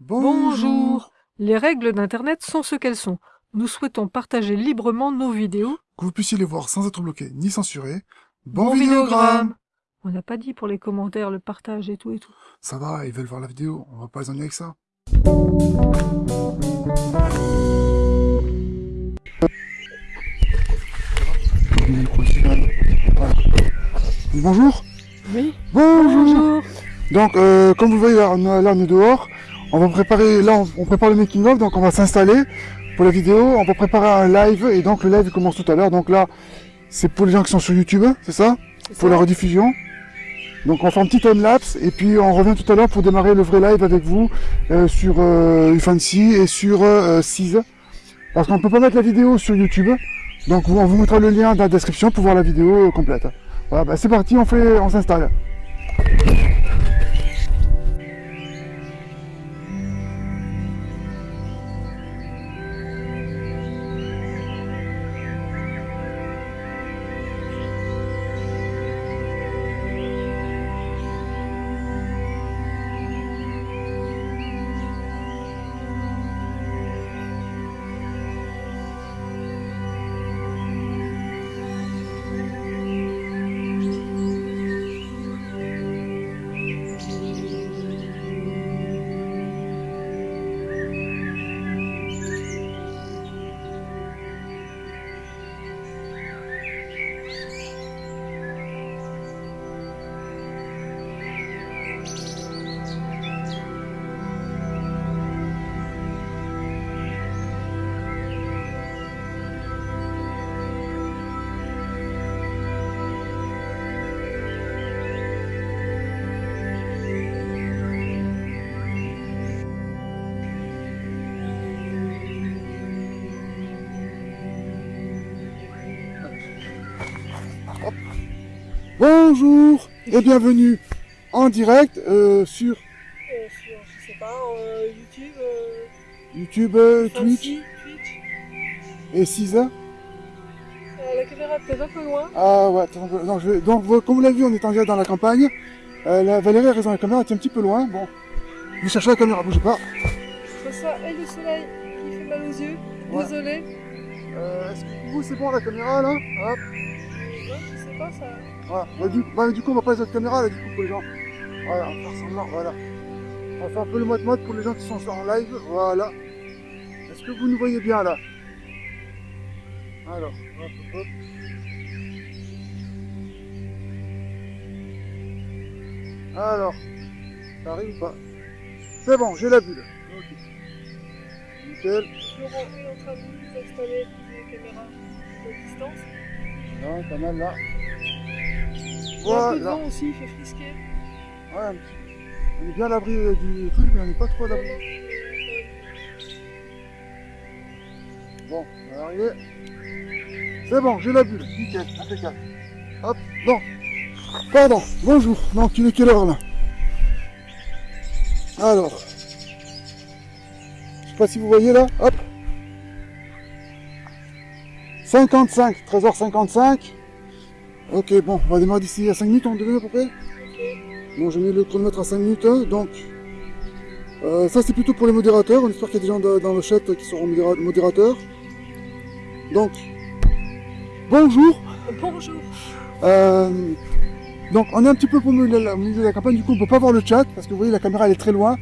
Bonjour. Les règles d'Internet sont ce qu'elles sont. Nous souhaitons partager librement nos vidéos. Que vous puissiez les voir sans être bloqué ni censuré. Bon, Bon vidéogramme On n'a pas dit pour les commentaires, le partage et tout et tout. Ça va, ils veulent voir la vidéo, on va pas les ennuyer avec ça. Bonjour Oui. Bonjour Donc, euh, comme vous voyez, là, on est dehors. On va préparer, là, on, on prépare le making of, donc on va s'installer pour la vidéo. On va préparer un live, et donc le live commence tout à l'heure. Donc là, c'est pour les gens qui sont sur YouTube, c'est ça? Pour ça la rediffusion. Donc on fait un petit time lapse, et puis on revient tout à l'heure pour démarrer le vrai live avec vous euh, sur euh, Ufancy et sur euh, Seize. Parce qu'on peut pas mettre la vidéo sur YouTube. Donc on vous mettra le lien dans la description pour voir la vidéo euh, complète. Voilà, bah, c'est parti, on fait, on s'installe. Bonjour et bienvenue en direct euh, sur Euh, sur, je sais pas, euh, YouTube, YouTube, Twitch Twitch. et Seize. Euh, la caméra est peut-être un peu loin. Ah ouais, attends, non, je vais- donc comme vous l'avez vu, on est en direct dans la campagne. La Valérie a raison, la caméra est un petit peu loin. Bon, je vais chercher la caméra, bougez pas. Je ça et le soleil qui fait mal aux yeux. Ouais. Désolé. Est-ce que vous c'est bon la caméra là? Hop. Pas ça. Voilà. Bah, du, bah, du coup, on va pas les autres caméras là, du coup, pour les gens. Voilà, on va faire semblant, voilà. On va faire un peu le mode-mode pour les gens qui sont en live. Voilà. Est-ce que vous nous voyez bien là? Alors, hop, hop. Alors, ça arrive ou pas? C'est bon, j'ai la bulle. Ok. Nickel. Laurent est en train de nous installer les caméras de distance. Non, pas mal là. Il y a un peu de Voilà. vent aussi, il fait frisquer. Ouais, un petit- on est bien à l'abri euh, du truc, mais on n'est pas trop à l'abri. Bon, on va arriver. C'est bon, j'ai la bulle. Nickel, impeccable. Hop, bon. Pardon, bonjour. Donc, il est quelle heure là? Alors. Je sais pas si vous voyez là. Hop. 55, 13h55. Ok, bon, on va démarrer d'ici à 5 minutes, on devait à peu près. Bon, j'ai mis le chronomètre à 5 minutes, hein, donc euh, ça c'est plutôt pour les modérateurs. On espère qu'il y a des gens de- dans le chat qui seront modéra- modérateurs. Donc, bonjour. Bonjour. Euh, donc, on est un petit peu au milieu, de la- campagne, du coup on peut pas voir le chat parce que vous voyez la caméra elle est très loin.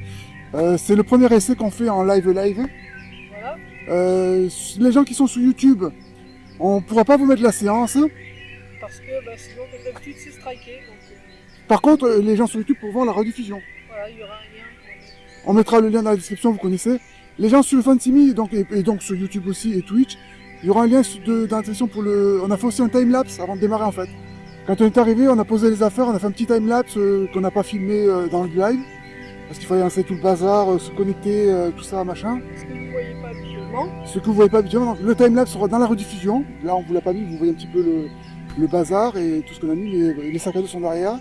Euh, c'est le premier essai qu'on fait en live live. Voilà. Les gens qui sont sur YouTube, on pourra pas vous mettre la séance. Parce que bah, sinon, comme d'habitude, c'est striké. Donc euh, Par contre, euh, les gens sur YouTube pourront voir la rediffusion. voilà, il y aura un lien. pour- On mettra le lien dans la description, vous connaissez. Les gens sur Fansimi, donc, et, et donc sur YouTube aussi et Twitch, il y aura un lien de- dans la description pour le... On a fait aussi un time-lapse avant de démarrer en fait. Quand on est arrivé, on a posé les affaires, on a fait un petit time-lapse euh, qu'on n'a pas filmé euh, dans le live. Parce qu'il fallait lancer tout le bazar, se connecter, tout ça, machin. Ce que vous ne voyez pas habituellement? Ce que vous voyez pas habituellement, donc le time-lapse sera dans la rediffusion. Là, on vous l'a pas mis, vous voyez un petit peu le, le bazar et tout ce qu'on a mis, les, les sacs à dos sont derrière.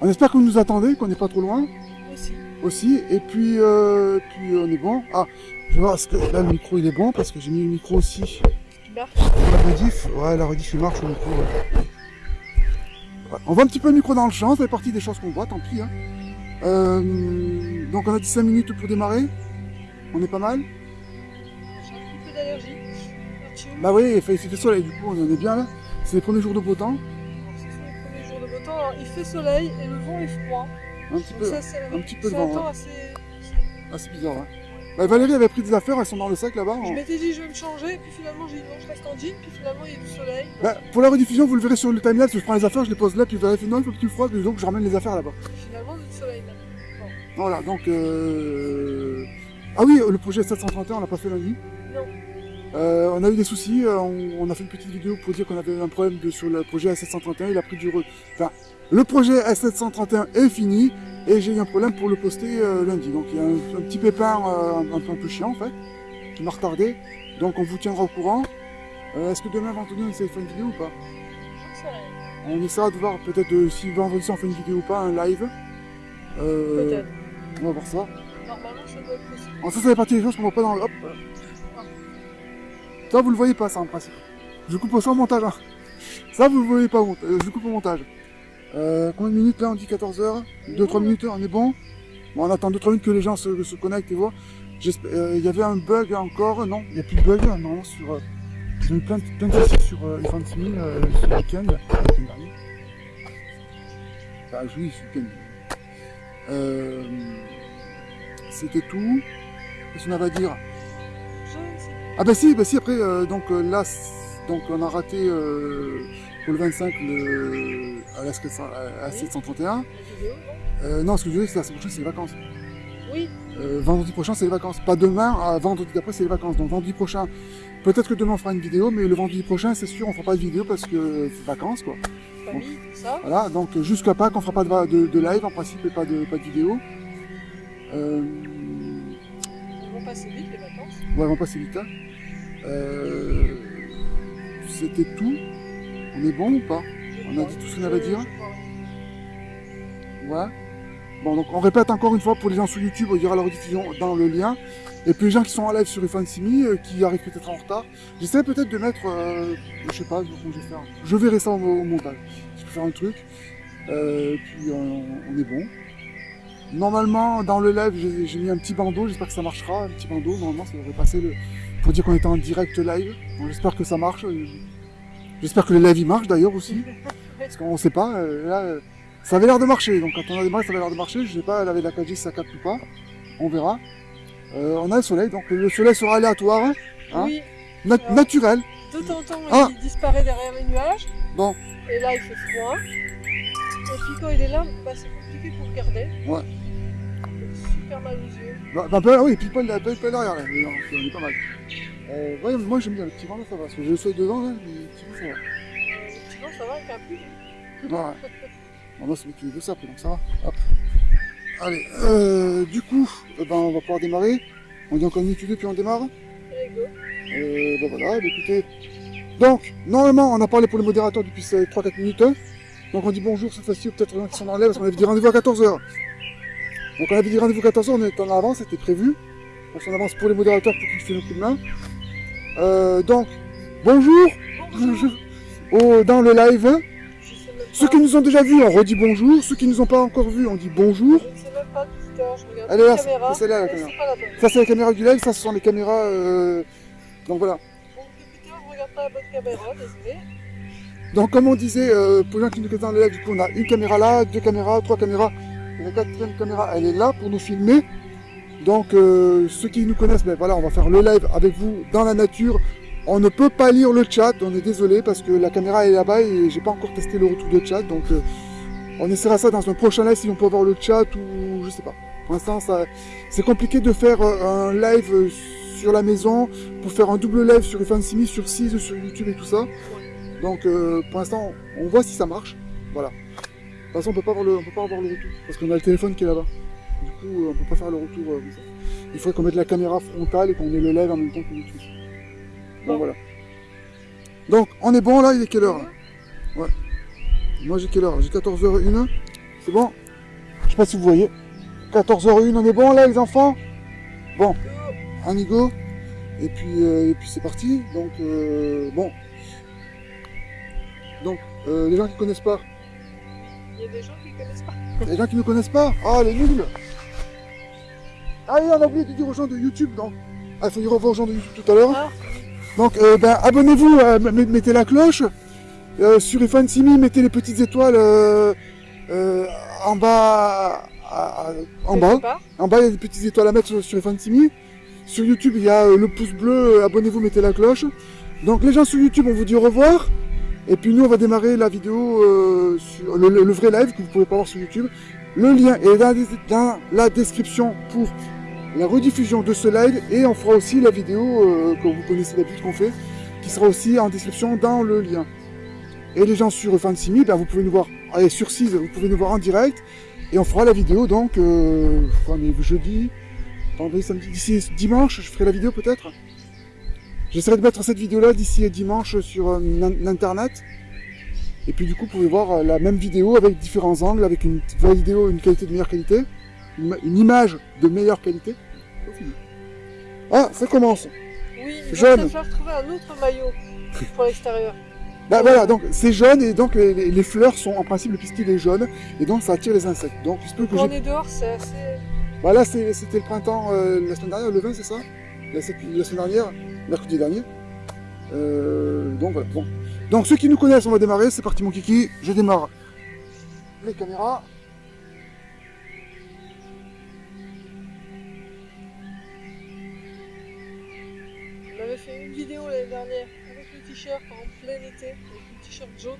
On espère que vous nous attendez, qu'on n'est pas trop loin Aussi. aussi. Et puis, euh, puis on est bon. Ah, je vais voir, est-ce que là le micro il est bon parce que j'ai mis le micro aussi Qui marche. la rediff. Ouais, la rediff il marche le micro. ouais. Ouais, On voit un petit peu le micro dans le champ, ça fait partie des choses qu'on voit, tant pis. Hein. Euh, donc on a dit 5 minutes pour démarrer. On est pas mal. J'ai un petit peu d'allergie. Bah oui, il fait, il fait soleil, du coup on en est bien là. C'est les premiers jours de beau temps. Ce sont les premiers jours de beau temps. Alors, il fait soleil et le vent est froid. Un petit peu. ça, c'est un petit peu de c'est vent, un temps ouais. assez... Ah, c'est bizarre, hein. Bah, Valérie avait pris des affaires, elles sont dans le sac là-bas. Je m'étais dit je vais me changer, puis finalement j'ai dit non je reste en jean, puis finalement il y a du soleil. Bah, pour la rediffusion, vous le verrez sur le timelapse, je prends les affaires, je les pose là, puis Valérie fait non, il faut que tu le froides, donc je ramène les affaires là-bas. Finalement du soleil là. Voilà, donc... Euh... Ah oui, le projet 731, on l'a pas fait lundi. Non. Euh, on a eu des soucis, euh, on, on a fait une petite vidéo pour dire qu'on avait un problème de- sur le projet S731, il a pris du... re- Enfin, le projet S731 est fini, et j'ai eu un problème pour le poster euh, lundi. Donc il y a un, un petit pépin euh, un, peu, un peu chiant en fait, qui m'a retardé. Donc on vous tiendra au courant. Euh, Est-ce que demain, vendredi, on essaie de faire une vidéo ou pas? On essaiera de voir peut-être si vendredi on fait une vidéo ou pas, un live. Euh, Peut-être. On va voir ça. Normalement ça doit être possible. Alors ça, ça fait partie des choses qu'on voit pas dans le... Hop. Ça, vous le voyez pas, ça, en principe. Je coupe ça au montage, hein. Ça, vous le voyez pas, euh, je coupe au montage. Euh, combien de minutes, là On dit 14 heures? 2-3 minutes, on est bon? Bon, on attend 2-3 minutes que les gens se, se connectent et voient. Euh, Il y avait un bug encore, non Il n'y a plus de bug, non, sur... Euh, J'ai eu plein de, plein de soucis sur euh, F1 6000 euh, ce week-end, week-end dernier. Oui, ce week-end. Euh, C'était tout. Qu'est-ce qu'on avait à dire? Ah bah si, bah si après euh, donc euh, là donc on a raté euh, pour le 25 le à la 700 à la 731. pas. La vidéo, non Euh, non, ce que je veux dire c'est la semaine prochaine c'est les vacances. Oui, vendredi prochain c'est les vacances. Pas demain, à vendredi d'après c'est les vacances. Donc vendredi prochain, peut-être que demain on fera une vidéo, mais le vendredi prochain c'est sûr on fera pas de vidéo parce que c'est vacances quoi. famille, tout ça. Voilà, donc jusqu'à Pâques on fera pas de, de, de live en principe et pas de pas de vidéo. Euh, Ils vont passer vite les vacances. Ouais, on va passer vite. hein. Euh, C'était tout. On est bon ou pas? On a dit tout ce qu'on avait à dire? Ouais. Bon, donc on répète encore une fois pour les gens sur YouTube, il y aura la rediffusion dans le lien. Et puis les gens qui sont en live sur Ifan Simi, euh, qui arrivent peut-être en retard, j'essaie peut-être de mettre, euh, je sais pas, je vais faire. Je verrai ça au, montage. Je peux faire un truc. Euh, puis euh, on est bon. Normalement, dans le live, j'ai mis un petit bandeau, j'espère que ça marchera, un petit bandeau, normalement ça devrait passer le... pour dire qu'on était en direct live. J'espère que ça marche. J'espère que le live il marche d'ailleurs aussi. Parce qu'on sait pas, euh, là, euh, ça avait l'air de marcher. Donc quand on a démarré, ça avait l'air de marcher. Je sais pas, elle avait la 4G, si ça capte ou pas. On verra. Euh, on a le soleil, donc le soleil sera aléatoire, hein, Hein Oui, Alors. naturel. de temps en temps Ah. il disparaît derrière les nuages. Bon. Et là il fait froid. Et puis quand il est là, bah, c'est compliqué pour regarder. Ouais. Il fait super mal aux yeux. Bah, bah, bah, oui, pile poil, pile poil derrière, là. Mais non, on est pas mal. Euh, ouais, moi j'aime bien le petit vent là, ça va. Parce que le soleil dedans, là, mais le petit vent, ça va. Euh, Effectivement, ça va avec un pull. Ouais. Bon, moi, c'est moi qui veux ça, donc ça va. Hop. Allez, euh, du coup, eh ben, on va pouvoir démarrer. On dit encore une minute puis on démarre. Allez, go. Euh, ben voilà, bah écoutez. Donc, normalement, on a parlé pour les modérateurs depuis 3-4 minutes. hein. Donc on dit bonjour cette fois-ci, ou peut-être les gens qui sont dans l'air, parce qu'on avait dit rendez-vous à 14h. Donc on avait dit rendez-vous à 14h, on était en avance, c'était prévu. On avance pour les modérateurs pour qu'ils fassent le coup de main. Euh, donc, bonjour, Bonjour. au- dans le live. Même Ceux qui nous ont déjà vus, on redit bonjour. Ceux qui nous ont pas encore vus, on dit bonjour. Je sais même pas je regarde Allez, la c'est la caméra. Ça du live, ça ce sont les caméras... euh, Donc voilà. Donc comme on disait, euh, pour les gens qui nous regardent dans le live, du coup on a une caméra là, deux caméras, trois caméras. La quatrième caméra, elle est là pour nous filmer. Donc euh, ceux qui nous connaissent, ben voilà, on va faire le live avec vous dans la nature. On ne peut pas lire le chat, on est désolé parce que la caméra est là-bas et j'ai pas encore testé le retour de chat. Donc euh, on essaiera ça dans un prochain live si on peut avoir le chat ou je sais pas. Pour l'instant, c'est compliqué de faire euh, un live sur la maison pour faire un double live sur Simi, sur 6 sur YouTube et tout ça. Donc pour l'instant, on voit si ça marche. Voilà. Toute façon, on peut pas avoir le, on peut pas avoir le retour parce qu'on a le téléphone qui est là-bas. Du coup, euh, on peut pas faire le retour euh, comme ça. Il faudrait qu'on mette la caméra frontale et qu'on ait le live en même temps que YouTube. Bon. voilà. Donc on est bon là. Il est quelle heure là? Moi j'ai quelle heure J'ai 14h01. C'est bon? Je sais pas si vous voyez. 14h01, on est bon là les enfants? Bon, un go. Et puis, euh, et puis c'est parti. Donc euh, bon. Donc euh, les gens qui connaissent pas, y a des gens qui ne connaissent pas. les gens qui ne connaissent pas, ah les nuls Ah, et on a oublié de dire aux gens de YouTube, donc. Ah, il faut dire au revoir aux gens de YouTube tout à l'heure. Ah. Donc, euh, ben, abonnez-vous, euh, mettez la cloche. Euh, sur Ifan Simi, mettez les petites étoiles en bas. à- en bas. En bas, il y a des petites étoiles à mettre sur, sur Ifan Simi. Sur YouTube, il y a le pouce bleu, abonnez-vous, mettez la cloche. Donc, les gens sur YouTube, on vous dit au revoir. Et puis, nous, on va démarrer la vidéo, euh, sur le, vrai live que vous pouvez pas voir sur YouTube. Le lien est dans, la- description pour la rediffusion de ce live et on fera aussi la vidéo euh, que vous connaissez d'habitude qu'on fait, qui sera aussi en description dans le lien. Et les gens sur Fansimi, ben vous pouvez nous voir, sur 6, vous pouvez nous voir en direct et on fera la vidéo donc, euh, jeudi, vendredi, samedi, dimanche, je ferai la vidéo peut-être. J'essaierai de mettre cette vidéo-là d'ici dimanche sur euh, l'in- l'internet. Et puis du coup, vous pouvez voir euh, la même vidéo avec différents angles, avec une vraie vidéo, une qualité de meilleure qualité, une, ima- une image de meilleure qualité. Ah, ça commence. Oui, il Jaune. va falloir trouver un autre maillot pour l'extérieur. Bah voilà, donc c'est jaune et donc les, fleurs sont en principe le pistil est jaune et donc ça attire les insectes. Donc peut que Quand on est dehors, c'est assez. Bah là c'est- c'était le printemps euh, la semaine dernière, le 20 c'est ça? La, semaine dernière, mercredi dernier. Euh, donc voilà, bon. Donc ceux qui nous connaissent, on va démarrer, c'est parti mon kiki, je démarre les caméras. On avait fait une vidéo l'année dernière avec le t-shirt en plein été, avec le t-shirt jaune.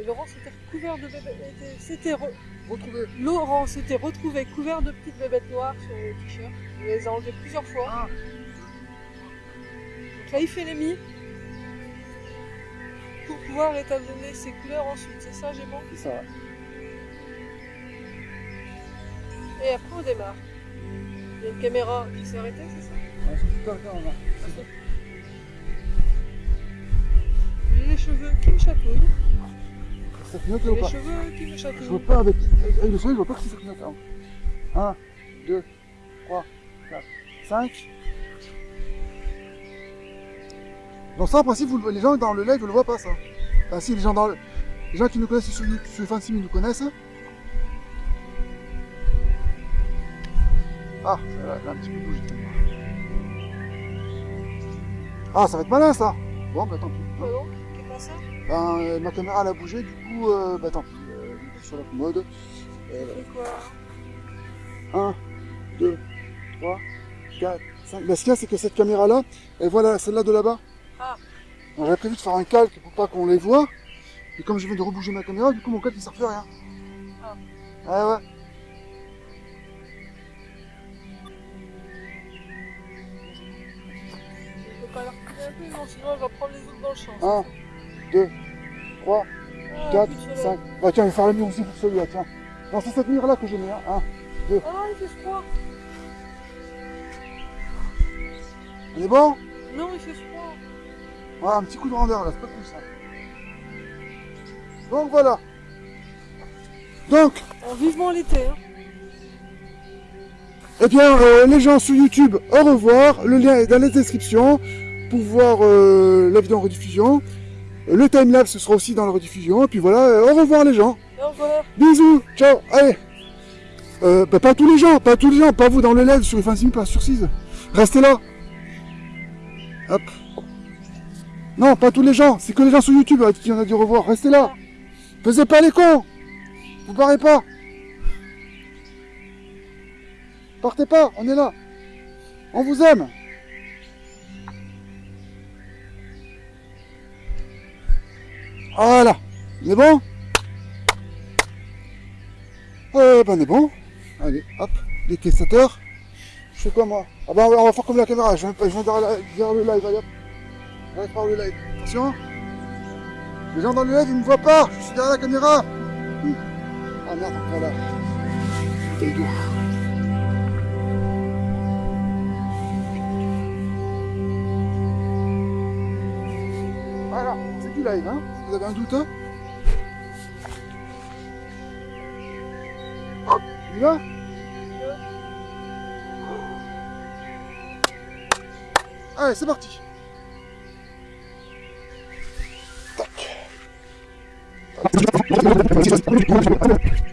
Et Laurent s'était recouvert de bébés. était- S'était re- Retrouvez. Laurent s'était retrouvé couvert de petites bébêtes noires sur le t-shirt. Il les a enlevées plusieurs fois. Ah. Il fait les mis pour pouvoir étalonner ses couleurs ensuite. C'est ça, j'ai C'est ça. Et après, on démarre. Il y a une caméra qui s'est arrêtée, c'est ça? Ouais, a- J'ai les cheveux qui me chatouillent. Ça clignote là ou les pas? cheveux qui me Je chatouillent. vois pas avec, avec le soleil, je vois pas que ça clignote. 1, 2, 3, 4, 5. Donc ça, en principe, vous le- les gens dans le live ne le voient pas, ça. Enfin, si, les gens, dans le- les gens qui nous connaissent sur, sur Fancy nous connaissent. Ah, ça là, elle a un petit peu bougé. Ah, ça va être malin, ça. Bon, bah tant pis. Non C'est pas ça Ben, euh, ma caméra, elle a bougé, du coup, euh, bah tant pis. Euh, sur la commode. Euh, C'est quoi? 1, 2, 3, 4, 5. Ben, ce qu'il y a, c'est que cette caméra-là, elle voit celle-là de là-bas. Ah. On avait prévu de faire un calque pour pas qu'on les voit. Et comme je viens de rebouger ma caméra, du coup, mon calque, il sert plus à rien. Ah. Ah ouais. Je peux pas la reculer un peu, non, sinon elle va prendre les autres dans le champ. 1, 2, 3, Ah, 4, plus de soleil. 5. Bah tiens, je vais faire la mire aussi pour celui-là, tiens. Non, c'est cette mire-là que j'ai mis, hein. 1, Ah il fait froid. On est bon? Non, il fait froid. Voilà, un petit coup de rondeur là, c'est pas plus ça. Donc voilà. Donc, En vivement l'été. Hein. eh bien, euh, les gens sur YouTube, au revoir. Le lien est dans la description pour voir euh, la vidéo en rediffusion. Euh, Le timelapse ce sera aussi dans la rediffusion. Et puis voilà, euh, au revoir les gens. Au revoir. Bisous, ciao, allez. Euh, bah, pas tous les gens, pas tous les gens, pas vous dans le LED sur les fanzines, pas sur 6. Restez là. Hop. Non, pas tous les gens, c'est que les gens sur YouTube à qui on a au revoir. Restez là. Faisez pas les cons. Vous barrez pas. Partez pas, on est là. On vous aime. Voilà. On est bon? Euh, ben on est bon. Allez, hop, les. Je fais quoi moi? Ah ben on va- faire comme la caméra, je viens, je derrière, derrière le live, allez hop. Allez, par le live. Attention. Les gens dans le live, ils me voient pas, je suis derrière la caméra. Hum. Ah merde, voilà. Bouteille d'eau. Voilà, c'est du live, hein vous avez un doute, hein Il va Allez, c'est parti. I'm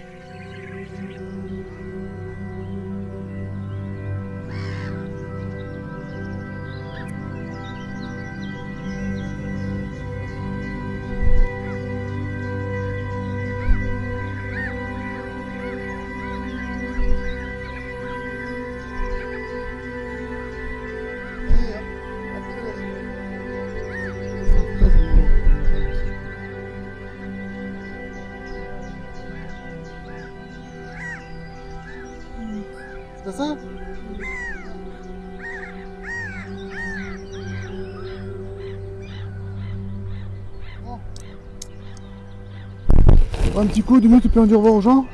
Un petit coup, deux minutes, et puis on dit au aux gens.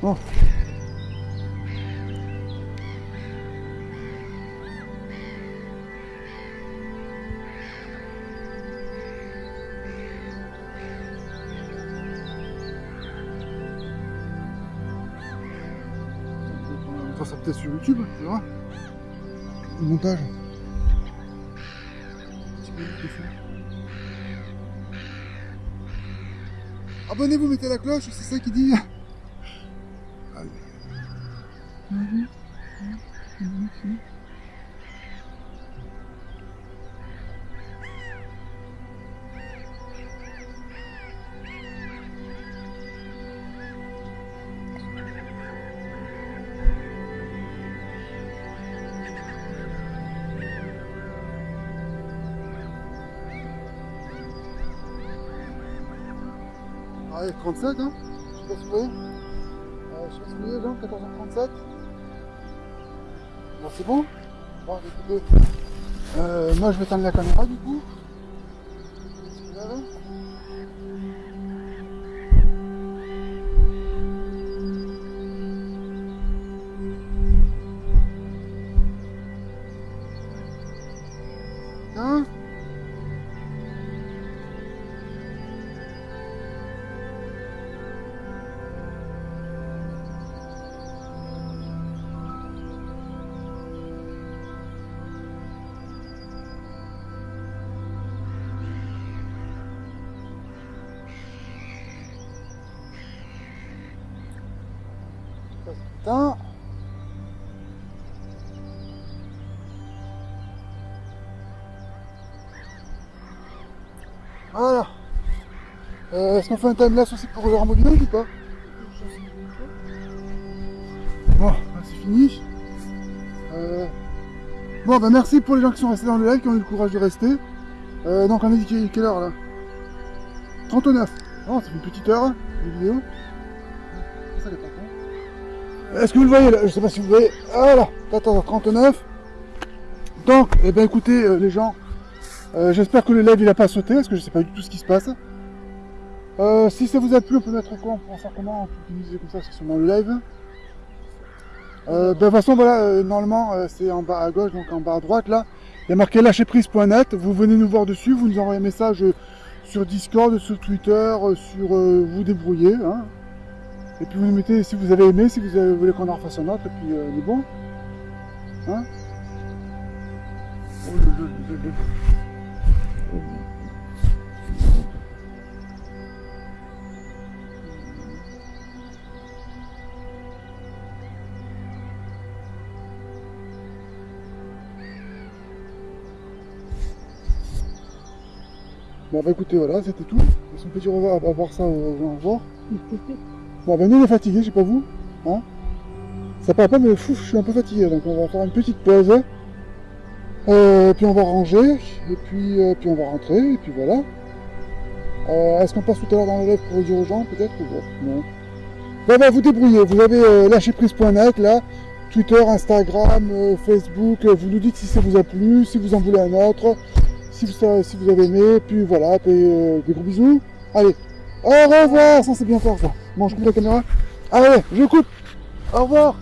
Bon. Ça peut-être sur YouTube, tu vois. Le montage. Abonnez-vous, mettez la cloche, c'est ça qui dit. Allez. Allez, 37, hein Je sais je sais pas si vous voyez, Jean, 14h37. Bon, c'est bon? Bon, écoutez. Euh, moi, je vais éteindre la caméra, du coup. Voilà. Euh, Est-ce qu'on fait un timelapse aussi pour le rembobinage ou pas? Bon, bah, c'est fini. Euh, Bon, bah merci pour les gens qui sont restés dans le live, qui ont eu le courage de rester. Euh, donc on a dit quelle heure là? 39. Oh, ça une petite heure de vidéo. Est-ce que vous le voyez là? Je sais pas si vous voyez. Voilà, 14h39. Donc, eh ben écoutez euh, les gens, euh, j'espère que le live il a pas sauté parce que je sais pas du tout ce qui se passe. Euh, si ça vous a plu, on peut mettre quoi On faire comment On peut utiliser comme ça, c'est sûrement le live. Ben, de toute façon, voilà, normalement, c'est en bas à gauche, donc en bas à droite, là. Il y a marqué lâcherprise.net. Vous venez nous voir dessus, vous nous envoyez un message sur Discord, sur Twitter, sur vous débrouillez. Hein. Et puis vous nous mettez si vous avez aimé, si vous voulez qu'on en refasse un autre, et puis euh, on est bon. Hein Oh, Bon bah écoutez voilà, c'était tout. On peut dire au revoir, à voir ça au revoir. Bon ben nous on est fatigué, je sais pas vous. Hein ça paraît pas mais fou, je suis un peu fatigué, donc on va faire une petite pause. Euh, puis on va ranger, et puis, euh, puis on va rentrer, et puis voilà. Euh, Est-ce qu'on passe tout à l'heure dans le live pour dire aux gens peut-être Non. Bon ben vous débrouillez, vous avez euh, lâcherprise.net là, Twitter, Instagram, euh, Facebook, euh, vous nous dites si ça vous a plu, si vous en voulez un autre, si vous, si vous avez aimé, puis voilà, puis, des gros bisous. Allez, au revoir, ça c'est bien fort ça. Bon, je coupe la caméra. Allez, je coupe. Au revoir.